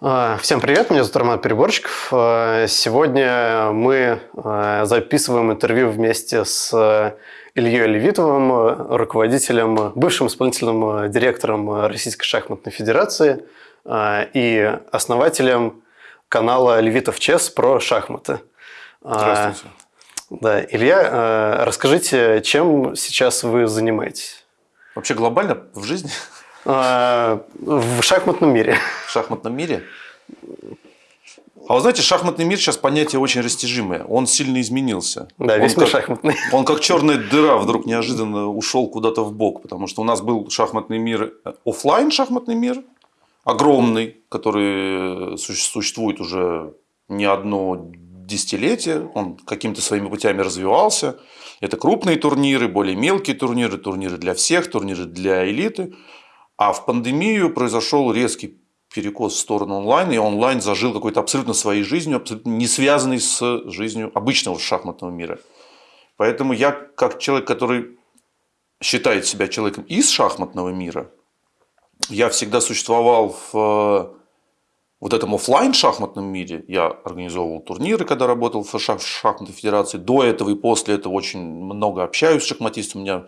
А, всем привет, меня зовут Роман Переборчиков. А, сегодня мы а, записываем интервью вместе с Ильей Левитовым, руководителем, бывшим исполнительным директором Российской шахматной федерации и основателем канала Левитов Чес про шахматы. Здравствуйте. Да, Илья, расскажите, чем сейчас вы занимаетесь? Вообще глобально в жизни? А, в шахматном мире. В шахматном мире? А вы знаете, шахматный мир сейчас понятие очень растяжимое. Он сильно изменился. Да, он весь как, шахматный. Он как черная дыра вдруг неожиданно ушел куда-то в бок, потому что у нас был шахматный мир, офлайн шахматный мир, огромный, который существует уже не одно десятилетие, он какими-то своими путями развивался. Это крупные турниры, более мелкие турниры, турниры для всех, турниры для элиты. А в пандемию произошел резкий перекос в сторону онлайна, и онлайн зажил какой-то абсолютно своей жизнью, абсолютно не связанной с жизнью обычного шахматного мира. Поэтому я, как человек, который считает себя человеком из шахматного мира, я всегда существовал в вот этом офлайн шахматном мире. Я организовывал турниры, когда работал в шахматной федерации. До этого и после этого очень много общаюсь с шахматистами. У меня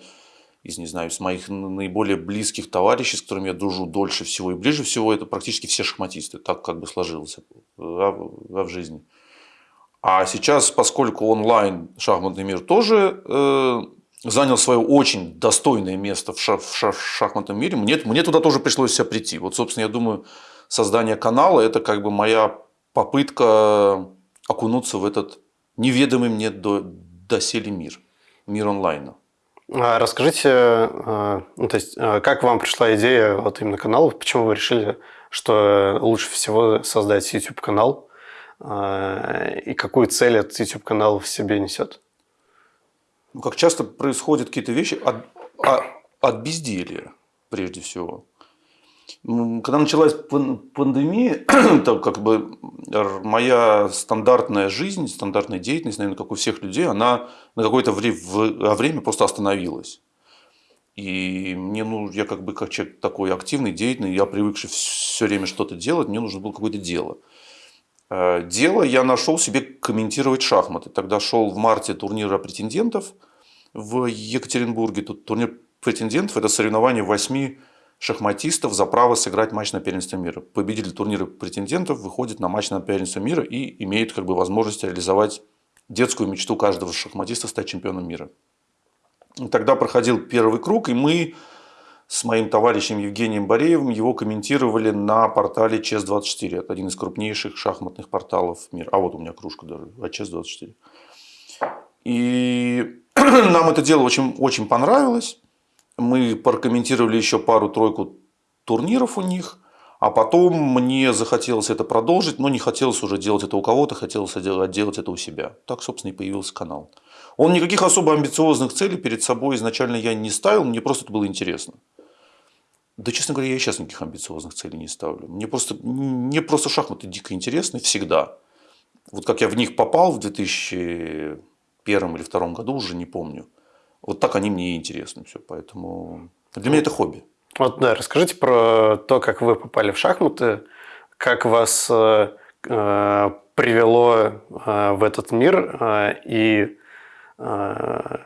из, не знаю, из моих наиболее близких товарищей, с которыми я дружу дольше всего и ближе всего, это практически все шахматисты. Так как бы сложилось в, в жизни. А сейчас, поскольку онлайн шахматный мир тоже э, занял свое очень достойное место в, шах, в, шах, в шахматном мире, мне, мне туда тоже пришлось себя прийти. Вот, собственно, я думаю, создание канала – это как бы моя попытка окунуться в этот неведомый мне до, доселе мир, мир онлайна. А расскажите, а, ну, то есть, а, как вам пришла идея вот именно канала, почему вы решили, что лучше всего создать YouTube-канал, и какую цель этот YouTube-канал в себе несет? Ну, как часто происходят какие-то вещи от, от, безделья, прежде всего. Когда началась пандемия, то как бы моя стандартная жизнь, стандартная деятельность, наверное, как у всех людей, она на какое-то время просто остановилась. И мне, ну, я как бы как человек такой активный, деятельный, я привыкший все время что-то делать, мне нужно было какое-то дело. Э, дело я нашел себе комментировать шахматы. Тогда шел в марте турнир претендентов в Екатеринбурге. Тут турнир претендентов – это соревнование восьми шахматистов за право сыграть матч на первенство мира. Победитель турнира претендентов выходит на матч на первенство мира и имеет как бы возможность реализовать детскую мечту каждого шахматиста стать чемпионом мира. Тогда проходил первый круг, и мы с моим товарищем Евгением Бореевым его комментировали на портале ЧЕС-24. Это один из крупнейших шахматных порталов мира. А вот у меня кружка даже, а ЧЕС-24. И нам это дело очень, очень понравилось мы прокомментировали еще пару-тройку турниров у них, а потом мне захотелось это продолжить, но не хотелось уже делать это у кого-то, хотелось делать это у себя. Так, собственно, и появился канал. Он никаких особо амбициозных целей перед собой изначально я не ставил, мне просто это было интересно. Да, честно говоря, я и сейчас никаких амбициозных целей не ставлю. Мне просто, мне просто шахматы дико интересны всегда. Вот как я в них попал в 2001 или 2002 году, уже не помню. Вот так они мне и интересны все. Поэтому для меня это хобби. Вот, да, расскажите про то, как вы попали в шахматы, как вас э, э привело э, в этот мир э, и э,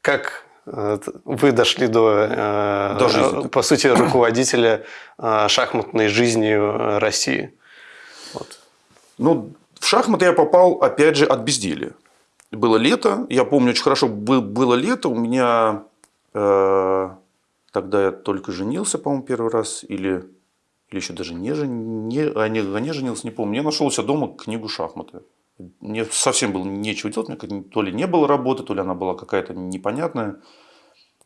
как э, вы дошли до, э, до жизни. по сути, руководителя шахматной жизнью России. Вот. Ну, в шахматы я попал, опять же, от безделия было лето, я помню очень хорошо, было лето, у меня э, тогда я только женился, по-моему, первый раз, или, или еще даже не, не, а не, не женился, не помню. Я нашел у себя дома книгу шахматы. Мне совсем было нечего делать, меня то ли не было работы, то ли она была какая-то непонятная.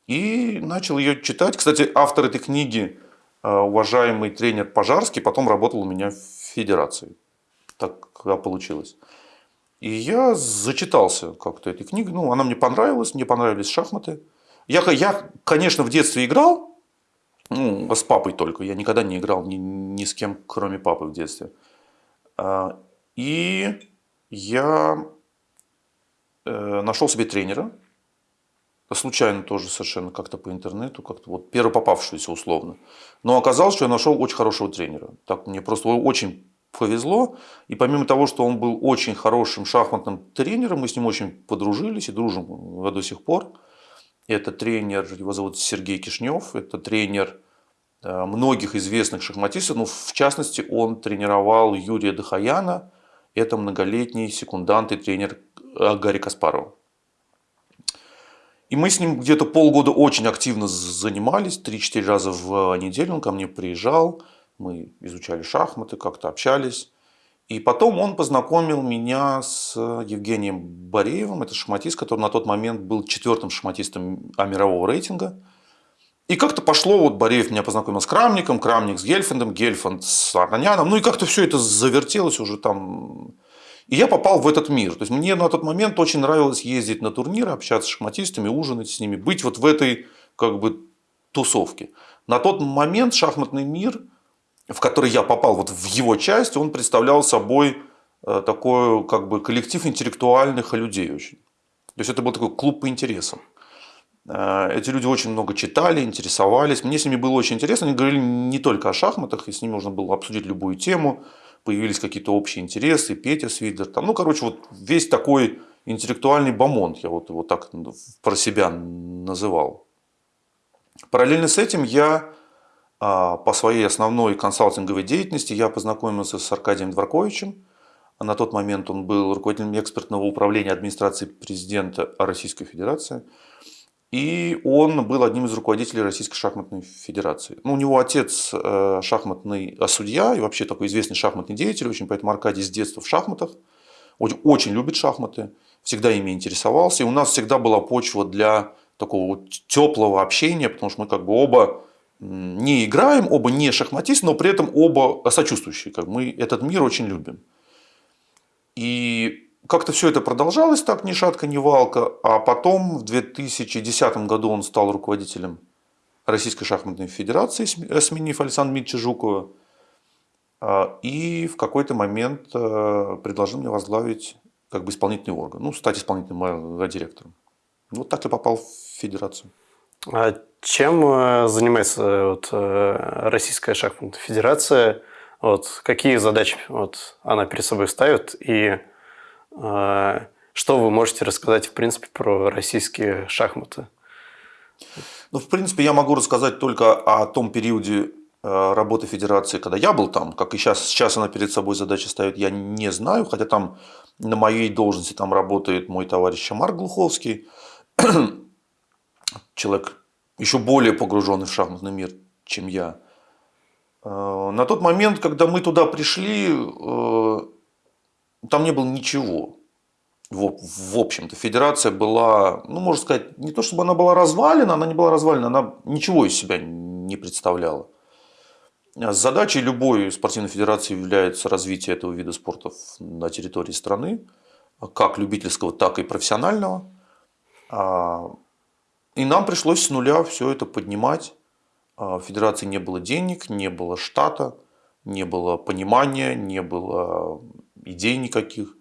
И начал ее читать. Кстати, автор этой книги, э, уважаемый тренер Пожарский, потом работал у меня в федерации. Так получилось. И я зачитался как-то этой книгой. Ну, она мне понравилась, мне понравились шахматы. Я, я конечно, в детстве играл, ну, с папой только. Я никогда не играл ни, ни с кем, кроме папы в детстве. А, и я э, нашел себе тренера. Случайно тоже совершенно как-то по интернету, как-то вот первый попавшийся условно. Но оказалось, что я нашел очень хорошего тренера. Так мне просто очень повезло. И помимо того, что он был очень хорошим шахматным тренером, мы с ним очень подружились и дружим до сих пор. Это тренер, его зовут Сергей Кишнев, это тренер э, многих известных шахматистов, но в частности он тренировал Юрия Дахаяна, это многолетний секундант и тренер э, Гарри Каспарова. И мы с ним где-то полгода очень активно занимались, 3-4 раза в неделю он ко мне приезжал, мы изучали шахматы, как-то общались. И потом он познакомил меня с Евгением Бореевым, это шахматист, который на тот момент был четвертым шахматистом мирового рейтинга. И как-то пошло, вот Бореев меня познакомил с Крамником, Крамник с Гельфандом, Гельфанд с Арнаняном. Ну и как-то все это завертелось уже там. И я попал в этот мир. То есть мне на тот момент очень нравилось ездить на турниры, общаться с шахматистами, ужинать с ними, быть вот в этой как бы тусовке. На тот момент шахматный мир – в который я попал вот в его часть, он представлял собой э, такой как бы коллектив интеллектуальных людей очень. То есть это был такой клуб по интересам. Э, эти люди очень много читали, интересовались. Мне с ними было очень интересно. Они говорили не только о шахматах, и с ними можно было обсудить любую тему. Появились какие-то общие интересы, Петя Свидлер. Там, ну, короче, вот весь такой интеллектуальный бомонд, я вот его так про себя называл. Параллельно с этим я по своей основной консалтинговой деятельности я познакомился с Аркадием Дворковичем. На тот момент он был руководителем экспертного управления администрации президента Российской Федерации. И он был одним из руководителей Российской шахматной федерации. Ну, у него отец э, шахматный а, судья и вообще такой известный шахматный деятель, очень поэтому Аркадий с детства в шахматах. Очень, очень любит шахматы, всегда ими интересовался. И у нас всегда была почва для такого теплого общения, потому что мы как бы оба не играем, оба не шахматисты, но при этом оба сочувствующие. Как мы этот мир очень любим. И как-то все это продолжалось так, ни шатка, ни валка. А потом в 2010 году он стал руководителем Российской шахматной федерации, сменив Александра Дмитриевича Жукова. А, и в какой-то момент э, предложил мне возглавить как бы исполнительный орган, ну, стать исполнительным директором. Вот так я попал в федерацию. А чем э, занимается э, вот, э, Российская шахматная федерация? Вот, какие задачи вот, она перед собой ставит? И э, что вы можете рассказать, в принципе, про российские шахматы? Ну, в принципе, я могу рассказать только о том периоде работы федерации, когда я был там, как и сейчас, сейчас она перед собой задачи ставит, я не знаю, хотя там на моей должности там работает мой товарищ Марк Глуховский, человек еще более погруженный в шахматный мир, чем я. Э, на тот момент, когда мы туда пришли, э, там не было ничего. В общем-то, федерация была, ну, можно сказать, не то чтобы она была развалена, она не была развалена, она ничего из себя не представляла. Задачей любой спортивной федерации является развитие этого вида спорта на территории страны, как любительского, так и профессионального. И нам пришлось с нуля все это поднимать. А, в федерации не было денег, не было штата, не было понимания, не было идей никаких.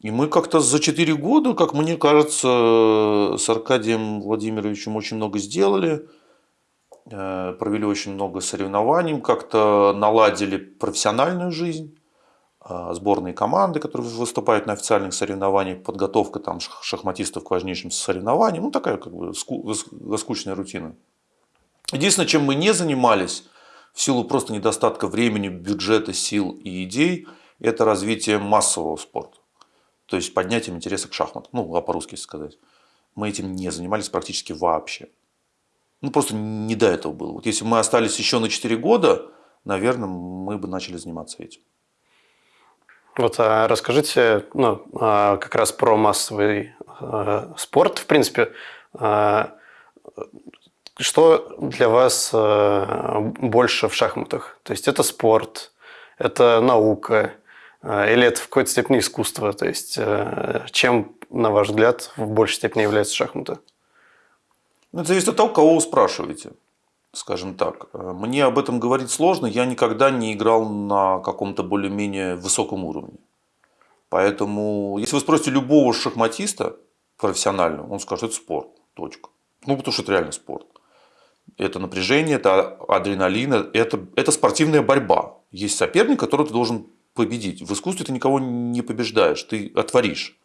И мы как-то за 4 года, как мне кажется, с Аркадием Владимировичем очень много сделали. Э, провели очень много соревнований, как-то наладили профессиональную жизнь. А, сборные команды, которые выступают на официальных соревнованиях, подготовка там шахматистов к важнейшим соревнованиям, ну такая как бы скучная рутина. Единственное, чем мы не занимались, в силу просто недостатка времени, бюджета, сил и идей, это развитие массового спорта. То есть поднятием интереса к шахматам, ну, а по-русски сказать. Мы этим не занимались практически вообще. Ну, просто не до этого было. Вот если бы мы остались еще на 4 года, наверное, мы бы начали заниматься этим. Вот а расскажите ну, а, как раз про массовый а, спорт, в принципе. Что для вас больше в шахматах? То есть это спорт, это наука или это в какой-то степени искусство? То есть чем, на ваш взгляд, в большей степени являются шахматы? Ну, это зависит от того, кого вы спрашиваете скажем так. Э, мне об этом говорить сложно, я никогда не играл на каком-то более-менее высоком уровне. Поэтому, если вы спросите любого шахматиста профессионального, он скажет, это спорт, точка. Ну, потому что это реально спорт. Это напряжение, это адреналин, это, это спортивная борьба. Есть соперник, которого ты должен победить. В искусстве ты никого не побеждаешь, ты отворишь,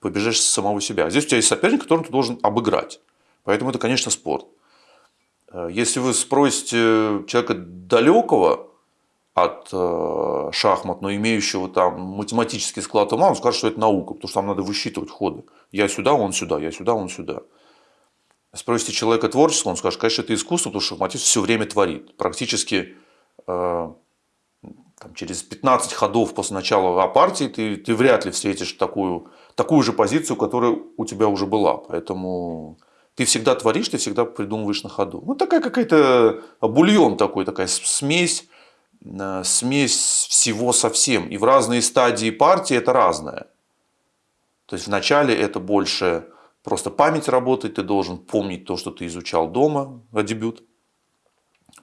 побеждаешь самого себя. Здесь у тебя есть соперник, которого ты должен обыграть. Поэтому это, конечно, спорт. Э, если вы спросите человека далекого от э, шахмат, но имеющего там математический склад ума, он скажет, что это наука, потому что там надо высчитывать ходы. Я сюда, он сюда, я сюда, он сюда. Спросите человека творческого, он скажет, конечно, это искусство, потому что шахматист все время творит. Практически э, там, через 15 ходов после начала партии ты, ты вряд ли встретишь такую, такую же позицию, которая у тебя уже была. Поэтому ты всегда творишь, ты всегда придумываешь на ходу. Ну, такая какая-то бульон такой, такая смесь, э, смесь всего совсем. И в разные стадии партии это разное. То есть вначале это больше просто память работает, ты должен помнить то, что ты изучал дома, дебют.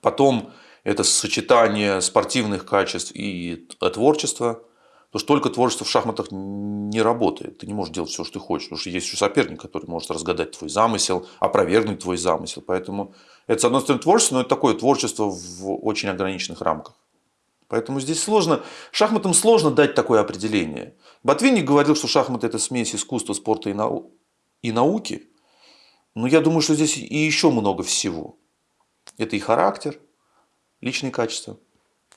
Потом это сочетание спортивных качеств и творчества. Потому что только творчество в шахматах не работает. Ты не можешь делать все, что ты хочешь. Потому что есть еще соперник, который может разгадать твой замысел, опровергнуть твой замысел. Поэтому это, с одной стороны, творчество, но это такое творчество в очень ограниченных рамках. Поэтому здесь сложно, шахматам сложно дать такое определение. Ботвинник говорил, что шахматы – это смесь искусства, спорта и, и науки. Но я думаю, что здесь и еще много всего. Это и характер, личные качества.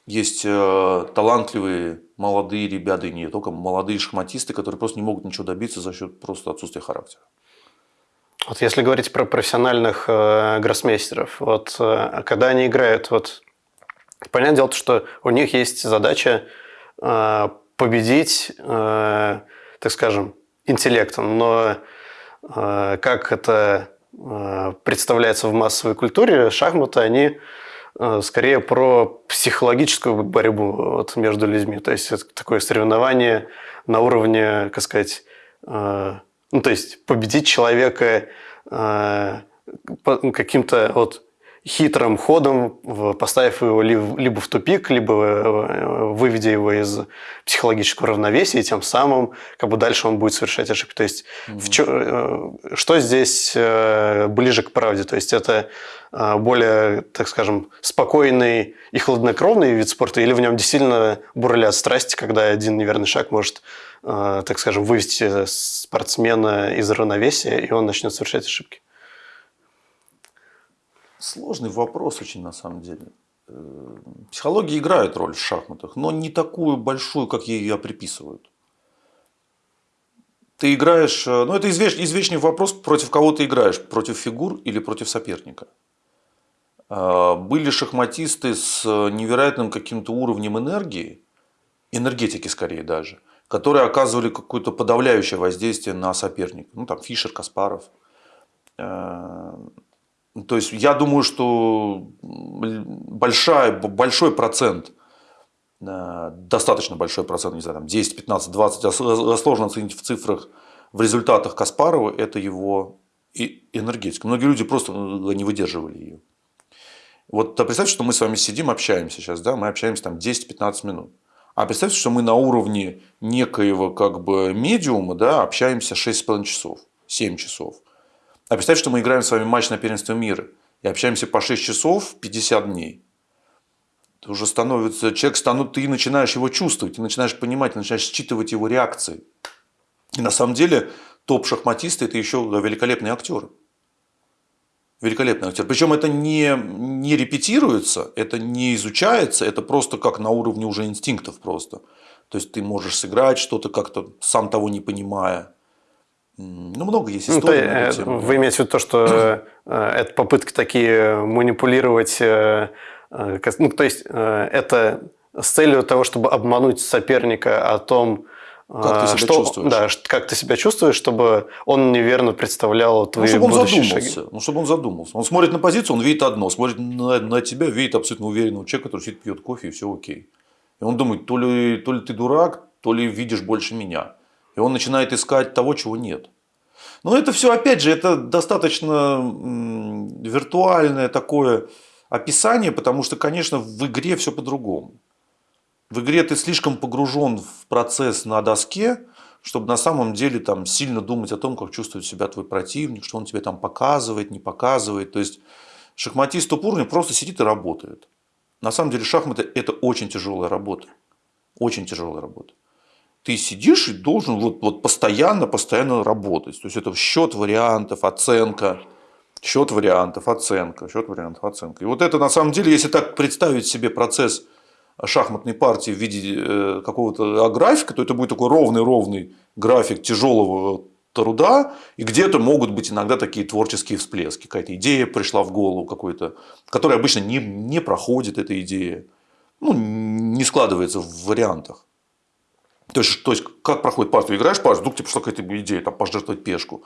Есть э, талантливые молодые ребята, и не только молодые шахматисты, которые просто не могут ничего добиться за счет просто отсутствия характера. Вот если говорить про профессиональных э, гроссмейстеров, вот э, когда они играют, вот понятное дело, что у них есть задача э, победить, э, так скажем, интеллектом, но э, как это э, представляется в массовой культуре, шахматы, они скорее про психологическую борьбу вот между людьми. То есть это такое соревнование на уровне, как сказать, э, ну, то есть победить человека э, каким-то вот хитрым ходом, поставив его либо в тупик, либо э, выведя его из психологического равновесия, и тем самым как бы дальше он будет совершать ошибки. То есть mm-hmm. в чё, э, что здесь э, ближе к правде? То есть это более, так скажем, спокойный и хладнокровный вид спорта, или в нем действительно бурлят страсти, когда один неверный шаг может, так скажем, вывести спортсмена из равновесия, и он начнет совершать ошибки? Сложный вопрос очень на самом деле. Э, психология играет роль в шахматах, но не такую большую, как ей ее приписывают. Ты играешь, э, ну это извеч, извечный вопрос, против кого ты играешь, против фигур или против соперника. Э, были шахматисты с невероятным каким-то уровнем энергии, энергетики скорее даже, которые оказывали какое-то подавляющее воздействие на соперника. Ну там Фишер, Каспаров. То есть я думаю, что большая, большой процент, э, достаточно большой процент, не знаю, там 10, 15, 20, а сложно оценить в цифрах, в результатах Каспарова, это его энергетика. Многие люди просто э, не выдерживали ее. Вот представьте, что мы с вами сидим, общаемся сейчас, да, мы общаемся там 10-15 минут. А представьте, что мы на уровне некоего как бы медиума, да, общаемся 6,5 часов, 7 часов. А представь, что мы играем с вами матч на первенство мира и общаемся по 6 часов 50 дней. Это уже становится, человек станут, ты начинаешь его чувствовать, ты начинаешь понимать, ты начинаешь считывать его реакции. И на самом деле топ-шахматисты – это еще великолепные актеры. Великолепный актер. Причем это не, не репетируется, это не изучается, это просто как на уровне уже инстинктов просто. То есть ты можешь сыграть что-то как-то, сам того не понимая. Ну, много есть ну, историй. Ну, то, тему. Вы имеете в виду то, что э, это попытки такие манипулировать, э, э, ну, то есть это с целью того, чтобы обмануть соперника о том, как ты себя что, чувствуешь. Да, как ты себя чувствуешь, чтобы он неверно представлял твои ну, чтобы он задумался, шаги. Ну, чтобы он задумался. Он смотрит на позицию, он видит одно, смотрит на, на тебя, видит абсолютно уверенного человека, который сидит, пьет кофе, и все окей. И он думает, то ли, то ли ты дурак, то ли видишь больше меня. И он начинает искать того, чего нет. Но это все, опять же, это достаточно виртуальное такое описание, потому что, конечно, в игре все по-другому. В игре ты слишком погружен в процесс на доске, чтобы на самом деле там сильно думать о том, как чувствует себя твой противник, что он тебе там показывает, не показывает. То есть шахматист уровня просто сидит и работает. На самом деле шахматы это очень тяжелая работа. Очень тяжелая работа. Ты сидишь и должен вот, вот постоянно, постоянно работать. То есть это счет вариантов, оценка, счет вариантов, оценка, счет вариантов, оценка. И вот это на самом деле, если так представить себе процесс шахматной партии в виде э, какого-то графика, то это будет такой ровный-ровный график тяжелого труда, и где-то могут быть иногда такие творческие всплески. Какая-то идея пришла в голову какой-то, которая обычно не, не проходит, эта идея. Ну, не складывается в вариантах. То есть, то есть как проходит партия? Играешь партию, вдруг тебе пришла какая-то идея, там, пожертвовать пешку.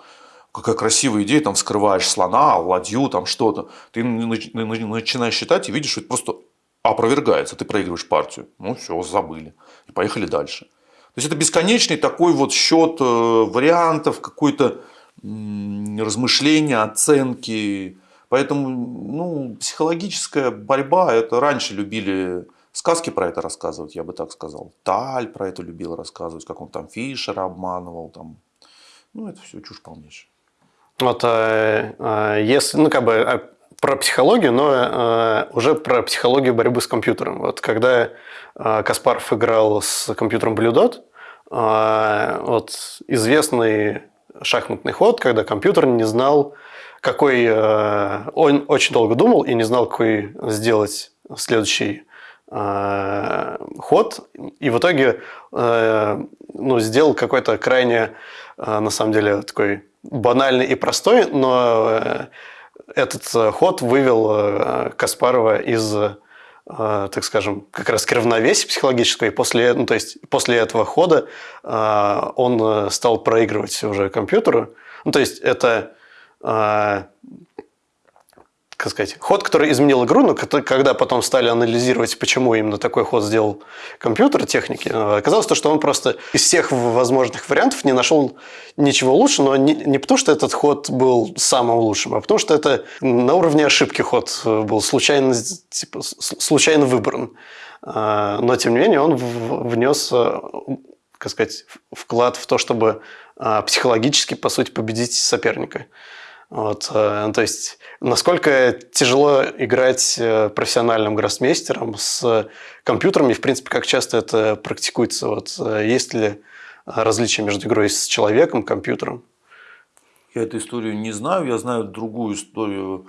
Какая красивая идея, там, вскрываешь слона, ладью, там, что-то. Ты начинаешь считать и видишь, что это просто опровергается. Ты проигрываешь партию. Ну, все, забыли. И поехали дальше. То есть, это бесконечный такой вот счет э, вариантов, какой-то размышления, оценки. Поэтому ну, психологическая борьба, это раньше любили Сказки про это рассказывать, я бы так сказал. Таль про это любил рассказывать, как он там Фишера обманывал. Там. Ну, это все чушь полнейшая. Вот э, э, если, ну, как бы э, про психологию, но э, уже про психологию борьбы с компьютером. Вот когда э, Каспаров играл с компьютером Blue Dot, э, вот известный шахматный ход, когда компьютер не знал, какой... Э, он очень долго думал и не знал, какой сделать следующий Э, ход, и в итоге э, ну, сделал какой-то крайне, э, на самом деле, такой банальный и простой, но этот ход вывел Каспарова из так скажем, как раз к равновесию психологического, и после, ну, то есть после этого хода он стал проигрывать уже компьютеру. Ну, то есть это как сказать, ход, который изменил игру, но когда потом стали анализировать, почему именно такой ход сделал компьютер техники, э, оказалось то, что он просто из всех возможных вариантов не нашел ничего лучше, но не, не потому, что этот ход был самым лучшим, а потому, что это на уровне ошибки ход э, был случайно, типа, случайно выбран. Э, но, тем не менее, он внес как сказать, вклад в то, чтобы психологически, по сути, победить соперника. Вот, то есть Насколько тяжело играть э, профессиональным гроссмейстером с компьютером и, в принципе, как часто это практикуется? Вот, э, есть ли различия между игрой с человеком, компьютером? Я эту историю не знаю. Я знаю другую историю,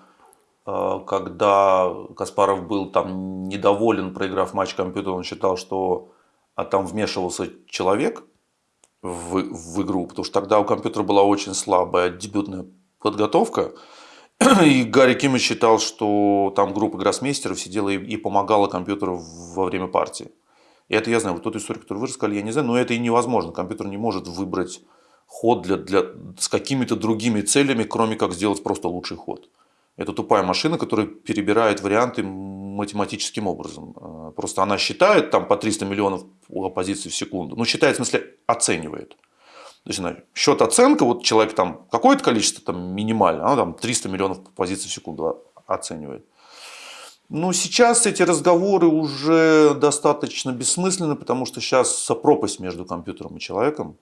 э, когда Каспаров был там недоволен, проиграв матч компьютера, он считал, что а там вмешивался человек в, в игру, потому что тогда у компьютера была очень слабая дебютная подготовка. И Гарри Киммич считал, что там группа гроссмейстеров сидела и, помогала компьютеру во время партии. И это я знаю, вот тот историю, которую вы рассказали, я не знаю, но это и невозможно. Компьютер не может выбрать ход для, для, с какими-то другими целями, кроме как сделать просто лучший ход. Это тупая машина, которая перебирает варианты математическим образом. Э, просто она считает там по 300 миллионов позиций в секунду. Ну, считает, в смысле, оценивает. То есть, счет оценка, вот человек там какое-то количество там минимально, она там 300 миллионов позиций в секунду оценивает. Но сейчас эти разговоры уже достаточно бессмысленны, потому что сейчас пропасть между компьютером и человеком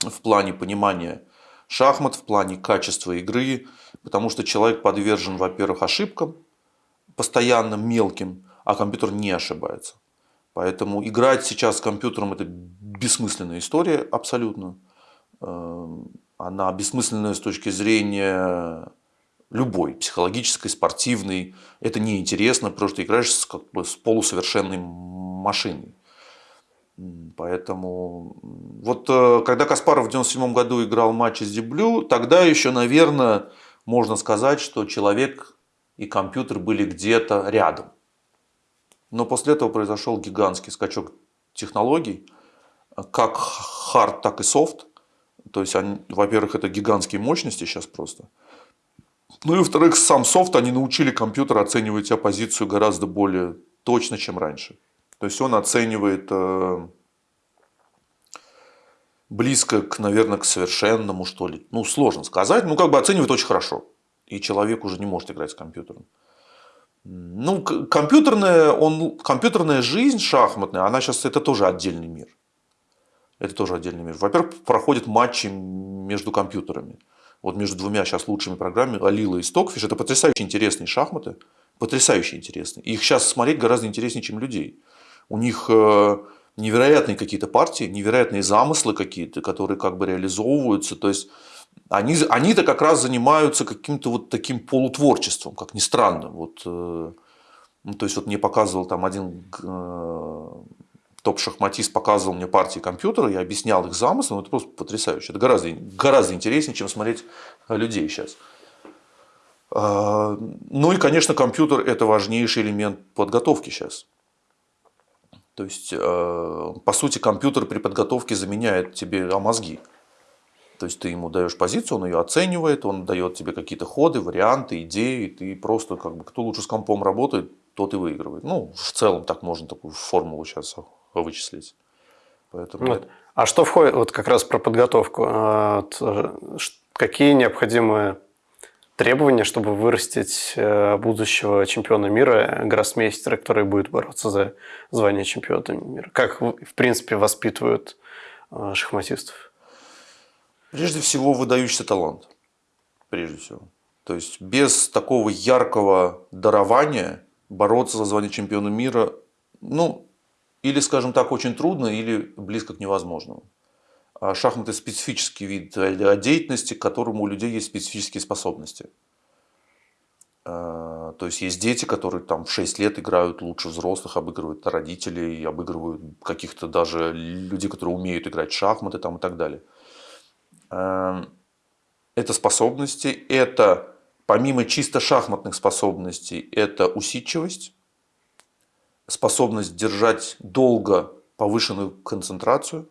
в плане понимания шахмат, в плане качества игры, потому что человек подвержен, во-первых, ошибкам, постоянно мелким, а компьютер не ошибается. Поэтому играть сейчас с компьютером это бессмысленная история абсолютно. Эм, она бессмысленная с точки зрения любой, психологической, спортивной. Это неинтересно, потому что играешь с, как бы, с полусовершенной машиной. Поэтому вот э, когда Каспаров в 97 году играл матч с Деблю, тогда еще, наверное, можно сказать, что человек и компьютер были где-то рядом. Но после этого произошел гигантский скачок технологий, как хард, так и софт. То есть, во-первых, это гигантские мощности сейчас просто. Ну и во-вторых, сам софт, они научили компьютер оценивать оппозицию гораздо более точно, чем раньше. То есть он оценивает э, близко, к, наверное, к совершенному, что ли. Ну, сложно сказать. Ну, как бы оценивает очень хорошо. И человек уже не может играть с компьютером. Ну, компьютерная, он, компьютерная жизнь шахматная, она сейчас, это тоже отдельный мир. Это тоже отдельный мир. Во-первых, проходят матчи между компьютерами. Вот между двумя сейчас лучшими программами, Алила и Стокфиш. Это потрясающе интересные шахматы. Потрясающе интересные. Их сейчас смотреть гораздо интереснее, чем людей. У них э, невероятные какие-то партии, невероятные замыслы какие-то, которые как бы реализовываются. То есть они, они-то как раз занимаются каким-то вот таким полутворчеством, как ни странно. Вот, э, ну, то есть вот мне показывал там один э, топ-шахматист показывал мне партии компьютера, я объяснял их замысл, это просто потрясающе. Это гораздо, гораздо интереснее, чем смотреть людей сейчас. А, ну и, конечно, компьютер – это важнейший элемент подготовки сейчас. То есть, э, по сути, компьютер при подготовке заменяет тебе а мозги. То есть ты ему даешь позицию, он ее оценивает, он дает тебе какие-то ходы, варианты, идеи, ты просто как бы кто лучше с компом работает, тот и выигрывает. Ну, в целом так можно такую формулу сейчас вычислить. Поэтому... Вот. А что входит, вот как раз про подготовку, а, какие необходимые требования, чтобы вырастить э, будущего чемпиона мира, гроссмейстера, который будет бороться за звание чемпиона мира? Как, в принципе, воспитывают э, шахматистов? Прежде всего, выдающийся талант. Прежде всего. То есть, без такого яркого дарования бороться за звание чемпиона мира, ну, или, скажем так, очень трудно, или близко к невозможному. А шахматы – специфический вид деятельности, к которому у людей есть специфические способности. А, то есть есть дети, которые там в 6 лет играют лучше взрослых, обыгрывают родителей, обыгрывают каких-то даже людей, которые умеют играть в шахматы там, и так далее. А, это способности, это помимо чисто шахматных способностей, это усидчивость, способность держать долго повышенную концентрацию.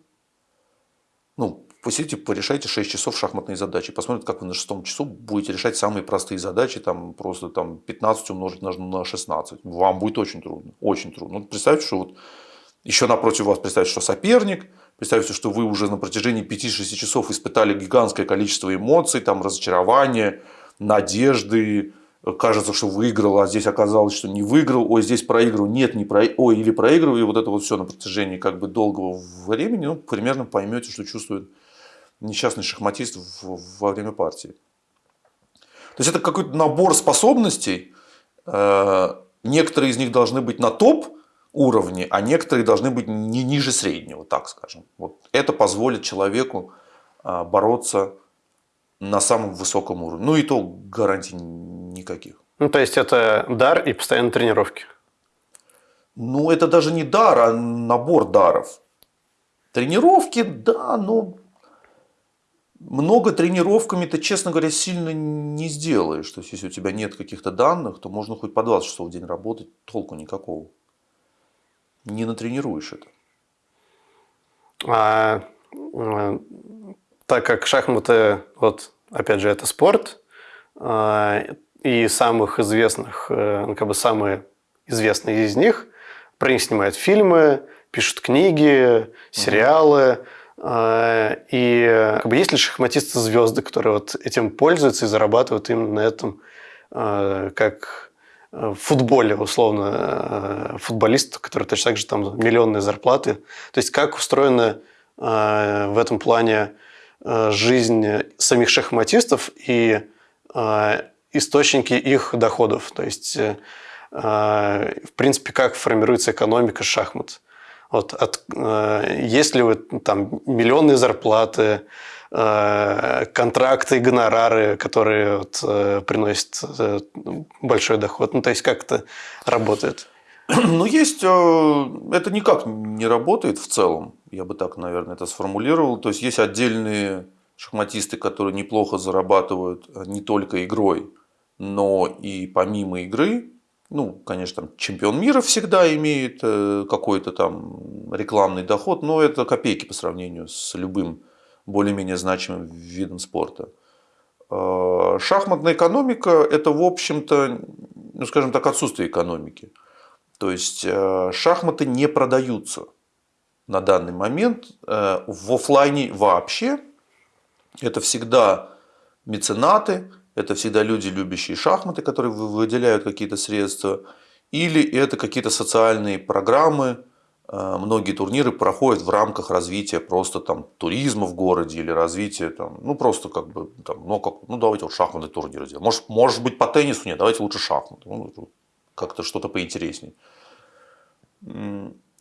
Ну, посидите, порешайте 6 часов шахматные задачи. Посмотрите, как вы на шестом часу будете решать самые простые задачи, там просто там 15 умножить на 16. Вам будет очень трудно, очень трудно. Ну, представьте, что вот еще напротив вас, представьте, что соперник, представьте, что вы уже на протяжении 5-6 часов испытали гигантское количество эмоций, там разочарования, надежды, кажется, что выиграл, а здесь оказалось, что не выиграл, ой, здесь проиграл, нет, не про... ой, или проиграл, и вот это вот все на протяжении как бы долгого времени, ну, примерно поймете, что чувствует несчастный шахматист во время партии. То есть это какой-то набор способностей, э, некоторые из них должны быть на топ уровне, а некоторые должны быть не ниже среднего, так скажем. Вот это позволит человеку э, бороться на самом высоком уровне. Ну и то гарантий никаких. Ну, то есть это дар и постоянные тренировки? Ну, это даже не дар, а набор даров. Тренировки, да, но много тренировками ты, честно говоря, сильно не сделаешь. То есть, если у тебя нет каких-то данных, то можно хоть по 20 часов в день работать, толку никакого. Не натренируешь это. А, а так как шахматы, вот опять же, это спорт, а, и самых известных, э, ну, как бы самые известные из них, про них снимают фильмы, пишут книги, сериалы. Угу. И как бы, есть ли шахматисты-звезды, которые вот этим пользуются и зарабатывают именно на этом, а, как в футболе, условно, футболист, который точно так же там миллионные зарплаты. То есть как устроена в этом плане жизнь самих шахматистов и источники их доходов. То есть, э, в принципе, как формируется экономика шахмат. Вот от, э, есть ли вы там миллионные зарплаты, э, контракты гонорары, которые вот, приносят большой доход? Ну, то есть, как это работает? Ну, есть, это никак не работает в целом, я бы так, наверное, это сформулировал. То есть, есть отдельные шахматисты, которые неплохо зарабатывают не только игрой, но и помимо игры, ну, конечно, там чемпион мира всегда имеет э, какой-то там рекламный доход, но это копейки по сравнению с любым более-менее значимым видом спорта. А, шахматная экономика – это, в общем-то, ну, скажем так, отсутствие экономики. То есть, э, шахматы не продаются на данный момент э, в офлайне вообще. Это всегда меценаты, это всегда люди, любящие шахматы, которые выделяют какие-то средства, или это какие-то социальные программы, э, многие турниры проходят в рамках развития просто там туризма в городе или развития там, ну просто как бы там, ну как, ну давайте вот шахматный турнир сделаем. Может, может быть по теннису нет, давайте лучше шахматы, ну, как-то что-то поинтереснее.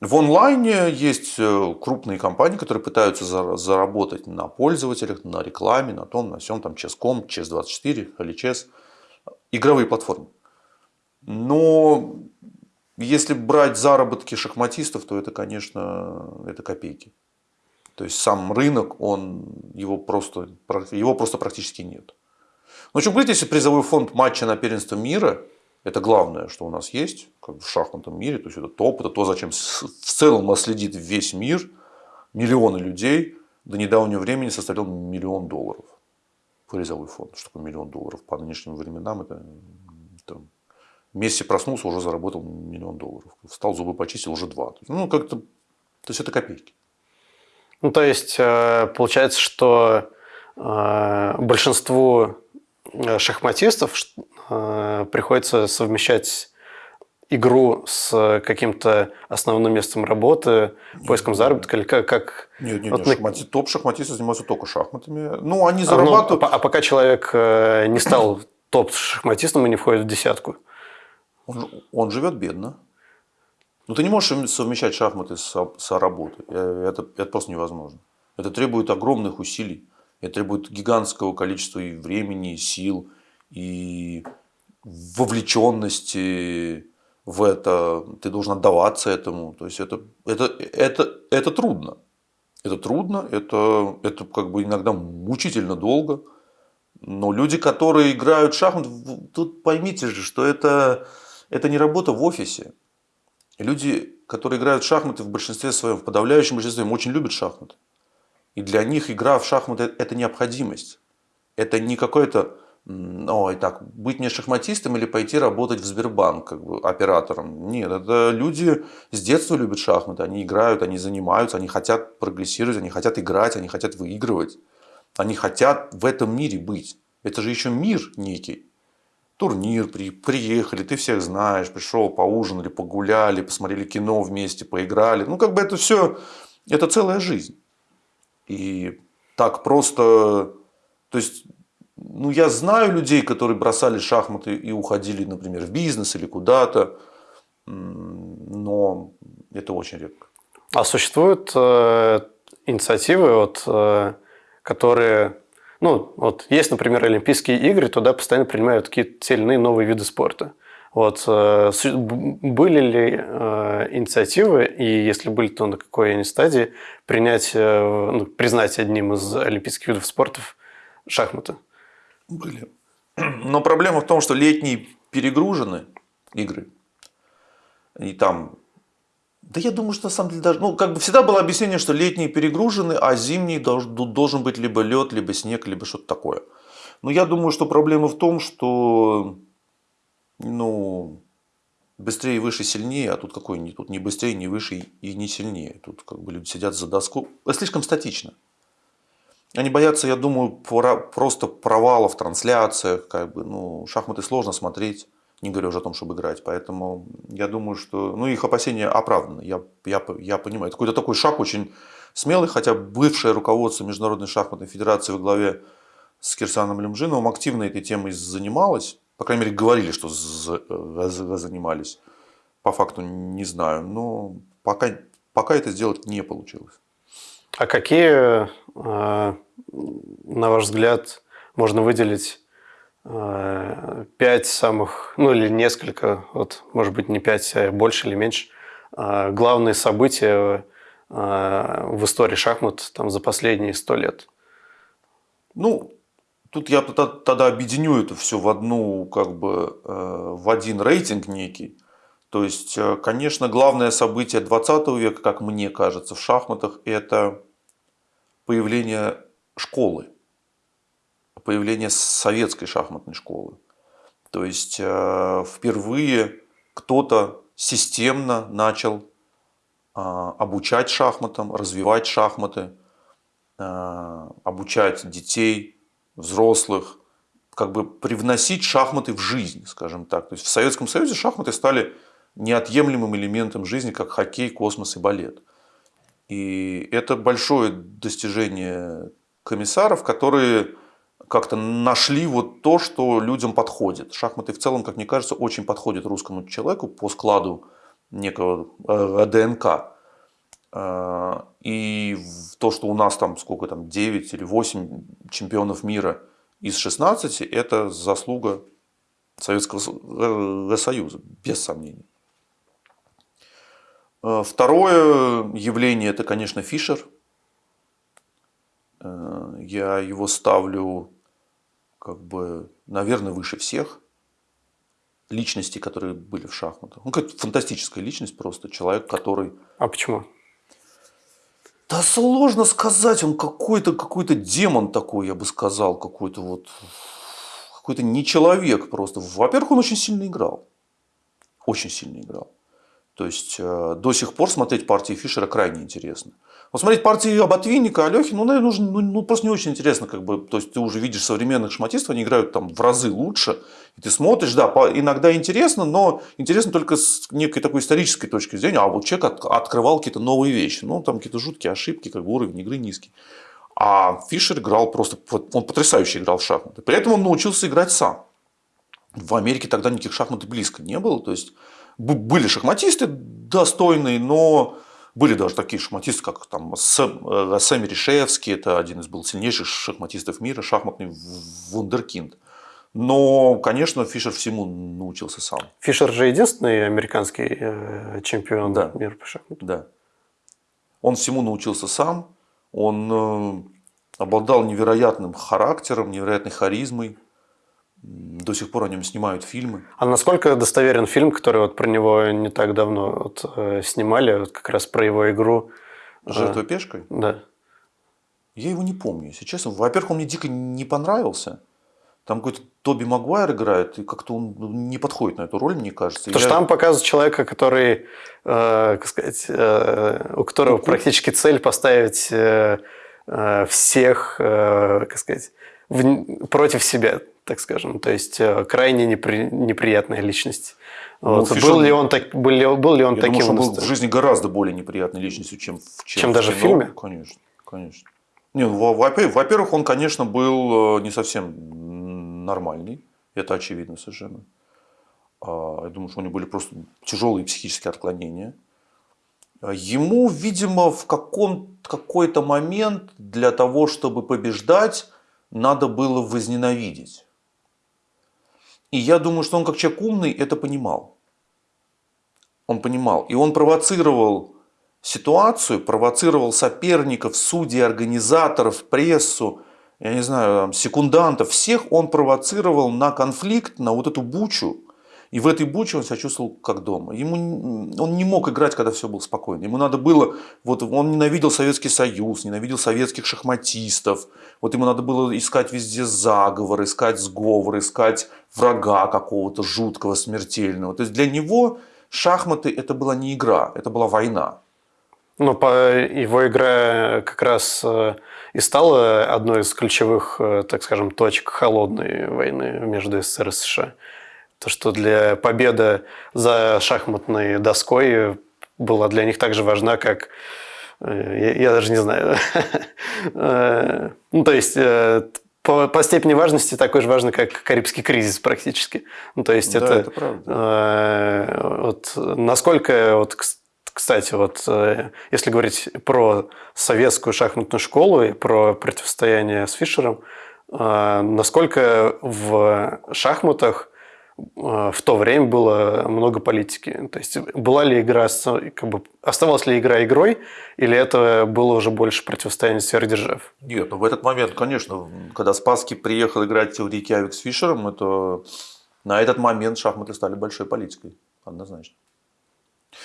В онлайне есть э, крупные компании, которые пытаются заработать на пользователях, на рекламе, на том, на всем, там, Chess.com, Chess24, LHS, игровые платформы. Но если брать заработки шахматистов, то это, конечно, это копейки. То есть сам рынок, он, его, просто, его просто практически нет. Но что говорить, если призовой фонд матча на первенство мира, это главное, что у нас есть как в шахматном мире, то есть это топ, это то, зачем в целом следит весь мир, миллионы людей, до недавнего времени составлял миллион долларов призовой фонд. Что такое миллион долларов по нынешним временам? Это, это Месси проснулся, уже заработал миллион долларов. Встал, зубы почистил, уже два. Ну, как-то, то есть это копейки. Ну, то есть, э, получается, что э, большинству э, шахматистов приходится совмещать игру с каким-то основным местом работы, поиском заработка или как? как... Нет, нет, вот нет. Шахмати... топ шахматисты занимаются только шахматами. Ну, они зарабатывают... А, ну, а пока человек не стал топ-шахматистом и не входит в десятку? Он, он живет бедно. Ну, ты не можешь совмещать шахматы с, с работой. Э, это, это просто невозможно. Это требует огромных усилий. Это требует гигантского количества и времени, и сил, и вовлеченности в это. Ты должен отдаваться этому. То есть это, это, это, это трудно. Это трудно, это, это как бы иногда мучительно долго. Но люди, которые играют в шахматы, тут поймите же, что это, это не работа в офисе. Люди, которые играют в шахматы в большинстве своем, в подавляющем большинстве, очень любят шахматы. И для них игра в шахматы – это необходимость. Это не какое-то, ой, так, быть мне шахматистом или пойти работать в Сбербанк как бы, оператором. Нет, это люди с детства любят шахматы, они играют, они занимаются, они хотят прогрессировать, они хотят играть, они хотят выигрывать. Они хотят в этом мире быть. Это же еще мир некий турнир, при, приехали, ты всех знаешь, пришел, поужинали, погуляли, посмотрели кино вместе, поиграли. Ну, как бы это все, это целая жизнь. И так просто, то есть, ну, я знаю людей, которые бросали шахматы и уходили, например, в бизнес или куда-то, но это очень редко. А существуют э, инициативы, вот, э, которые ну, вот есть, например, Олимпийские игры, туда постоянно принимают какие-то те новые виды спорта. Вот, э, были ли э, инициативы, и если были, то на какой они стадии, принять, э, ну, признать одним из олимпийских видов спорта шахматы? Были. Но проблема в том, что летние перегружены игры. И там да я думаю, что на самом деле даже, ну, как бы всегда было объяснение, что летние перегружены, а зимний должен, быть либо лед, либо снег, либо что-то такое. Но я думаю, что проблема в том, что, ну, быстрее, выше, сильнее, а тут какой тут не быстрее, не выше и не сильнее. Тут как бы люди сидят за доску. Слишком статично. Они боятся, я думаю, просто провала в трансляциях. Как бы, ну, шахматы сложно смотреть не говоря уже о том, чтобы играть. Поэтому я думаю, что ну, их опасения оправданы. Я, я, я понимаю. Это какой-то такой шаг очень смелый, хотя бывшее руководство Международной шахматной федерации во главе с Кирсаном Лемжиновым активно этой темой занималось. По крайней мере, говорили, что занимались. По факту не знаю. Но пока, пока это сделать не получилось. А какие, э, на ваш взгляд, можно выделить Э, пять самых, ну или несколько, вот, может быть не пять, а больше или меньше, э, главные события в истории шахмат там, за последние сто лет? Ну, тут я тогда объединю это все в одну, как бы, в один рейтинг некий. То есть, конечно, главное событие 20 века, как мне кажется, в шахматах, это появление школы появление советской шахматной школы. То есть э, впервые кто-то системно начал а, обучать шахматам, развивать шахматы, э, обучать детей, взрослых, как бы привносить шахматы в жизнь, скажем так. То есть в Советском Союзе шахматы стали неотъемлемым элементом жизни, как хоккей, космос и балет. И это большое достижение комиссаров, которые как-то нашли вот то, что людям подходит. Шахматы в целом, как мне кажется, очень подходят русскому человеку по складу некого э, ДНК. Э, и то, что у нас там сколько там, 9 или 8 чемпионов мира из 16, это заслуга Советского Союза, без сомнений. Э, второе явление это, конечно, Фишер. Э, я его ставлю, как бы, наверное, выше всех личностей, которые были в шахматах. Он как фантастическая личность просто, человек, который... А почему? Да сложно сказать, он какой-то какой демон такой, я бы сказал, какой-то вот какой-то не человек просто. Во-первых, он очень сильно играл. Очень сильно играл. То есть э, до сих пор смотреть партии Фишера крайне интересно. Вот смотреть партии Аботвинника, Алехи, ну, наверное, нужно, ну, просто не очень интересно. Как бы, то есть ты уже видишь современных шахматистов, они играют там в разы лучше. И ты смотришь, да, иногда интересно, но интересно только с некой такой исторической точки зрения. А вот человек от, открывал какие-то новые вещи. Ну, там какие-то жуткие ошибки, как бы уровень игры низкий. А Фишер играл просто, он потрясающе играл в шахматы. При этом он научился играть сам. В Америке тогда никаких шахмат близко не было. То есть были шахматисты достойные, но были даже такие шахматисты, как там Сэм, Сэм Решевский, это один из был сильнейших шахматистов мира, шахматный вундеркинд. Но, конечно, Фишер всему научился сам. Фишер же единственный американский э, чемпион да. мира по шахматам. Да. Он всему научился сам. Он э, обладал невероятным характером, невероятной харизмой. До сих пор о нем снимают фильмы. А насколько достоверен фильм, который вот про него не так давно вот, э, снимали, вот как раз про его игру? «Жертва пешкой»? Да. Я его не помню, если честно. Во-первых, он мне дико не понравился. Там какой-то Тоби Магуайр играет, и как-то он ну, не подходит на эту роль, мне кажется. Потому я... что там показывают человека, который, э, как сказать, э, у которого ну, практически цель поставить э, э, всех, э, как сказать, в, против себя, так скажем. То есть э, крайне непри, неприятная личность. Ну, вот. Фишер... Был ли он, так, был ли, был ли он я таким? Думаю, что он был в жизни гораздо более неприятной личностью, чем, чем, чем в даже в фильме? Конечно, конечно. Не, ну, во-первых, он, конечно, был э, не совсем нормальный. Это очевидно совершенно. А, я думаю, что у него были просто тяжелые психические отклонения. А, ему, видимо, в какой-то момент для того, чтобы побеждать, надо было возненавидеть. И я думаю, что он как человек умный это понимал. Он понимал. И он провоцировал ситуацию, провоцировал соперников, судей, организаторов, прессу, я не знаю, секундантов, всех он провоцировал на конфликт, на вот эту бучу. И в этой буче он себя чувствовал как дома. Ему, он не мог играть, когда все было спокойно. Ему надо было, вот он ненавидел Советский Союз, ненавидел советских шахматистов. Вот ему надо было искать везде заговор, искать сговор, искать врага какого-то жуткого, смертельного. То есть для него шахматы это была не игра, это была война. Ну, по его игра как раз э, и стала одной из ключевых, э, так скажем, точек холодной войны между СССР и США. То, что для победы за шахматной доской была для них так же важна, как э, я, я даже не знаю. ну, то есть по, по степени важности такой же важно, как Карибский кризис практически. Ну, то есть да, это, это правда. Э, вот, насколько вот, кстати, вот э, если говорить про советскую шахматную школу и про противостояние с Фишером, э, насколько в шахматах э, в то время было много политики. То есть была ли игра, как бы, оставалась ли игра игрой, или это было уже больше противостояние сверхдержав? Нет, ну в этот момент, конечно, когда Спасский приехал играть в Рейкьявик с Фишером, это на этот момент шахматы стали большой политикой, однозначно.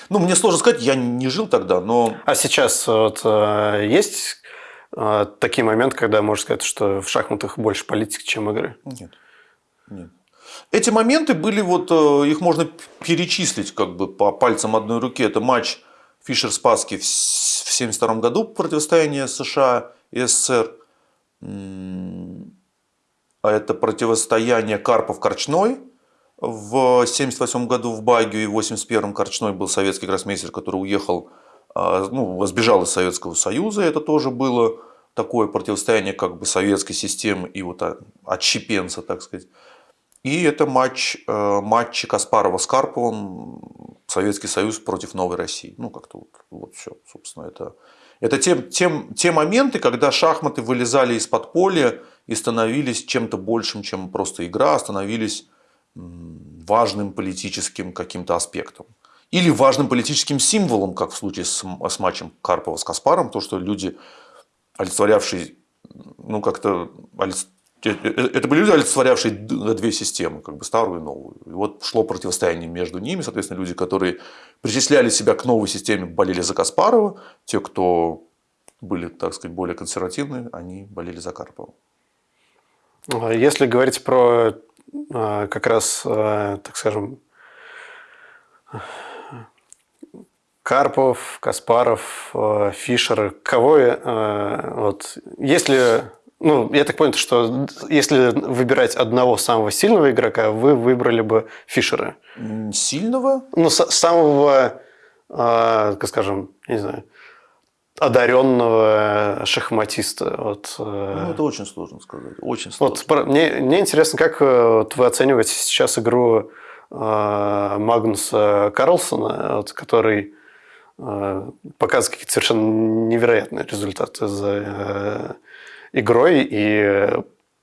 Ну, мне сложно сказать, я не жил тогда, но... А сейчас вот, э, есть э, такие моменты, когда можно сказать, что в шахматах больше политики, чем игры? Нет. Нет. Эти моменты были, вот э, их можно перечислить как бы по пальцам одной руки. Это матч Фишер-Спаски в 1972 году, противостояние США и СССР. А это противостояние Карпов-Корчной в 1978 году в Багию и в 1981 Корчной был советский гроссмейстер, который уехал, а, ну, сбежал из Советского Союза. Это тоже было такое противостояние как бы советской системы и вот отщепенца, так сказать. И это матч, э, матчи Каспарова с Карповым, Советский Союз против новой России. Ну, как-то вот, вот все, собственно, это, это те, те, те моменты, когда шахматы вылезали из-под поля и становились чем-то большим, чем просто игра, а становились важным политическим каким-то аспектом. Или важным политическим символом, как в случае с, с матчем Карпова с Каспаром, то, что люди, олицетворявшие, ну как-то, это были люди, олицетворявшие две системы, как бы старую и новую. И вот шло противостояние между ними, соответственно, люди, которые причисляли себя к новой системе, болели за Каспарова, те, кто были, так сказать, более консервативные, они болели за Карпова. А если говорить про а, как раз, а, так скажем, Карпов, Каспаров, Фишер, кого вот, если ну, я так понял, что если выбирать одного самого сильного игрока, вы выбрали бы Фишера. Сильного? Ну, самого, как скажем, не знаю, одаренного шахматиста. Вот, э, ну, это очень сложно сказать. Очень сложно. Вот, мне, мне интересно, как э, вот, вы оцениваете сейчас игру э, Магнуса Карлсона, вот, который э, показывает какие-то совершенно невероятные результаты за э, игрой и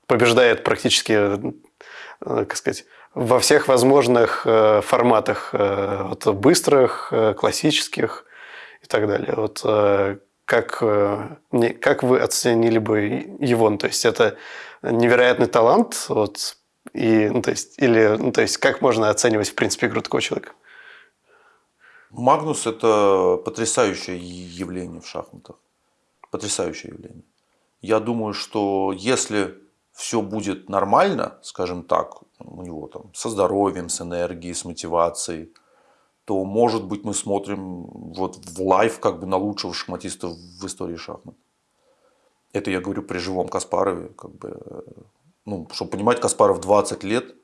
побеждает практически, э, как сказать, во всех возможных э, форматах, э, вот, быстрых, классических и так далее. Вот как, э, как вы оценили бы его? Ну, то есть это невероятный талант, вот, и, ну, то есть, или, ну, то есть как можно оценивать, в принципе, игру такого человека? Магнус – это потрясающее явление в шахматах. Потрясающее явление. Я думаю, что если все будет нормально, скажем так, у него там со здоровьем, с энергией, с мотивацией – то, может быть, мы смотрим вот в live как бы на лучшего шахматиста в истории шахмат. Это я говорю при живом Каспарове. Как бы, ну, чтобы понимать, Каспаров 20 лет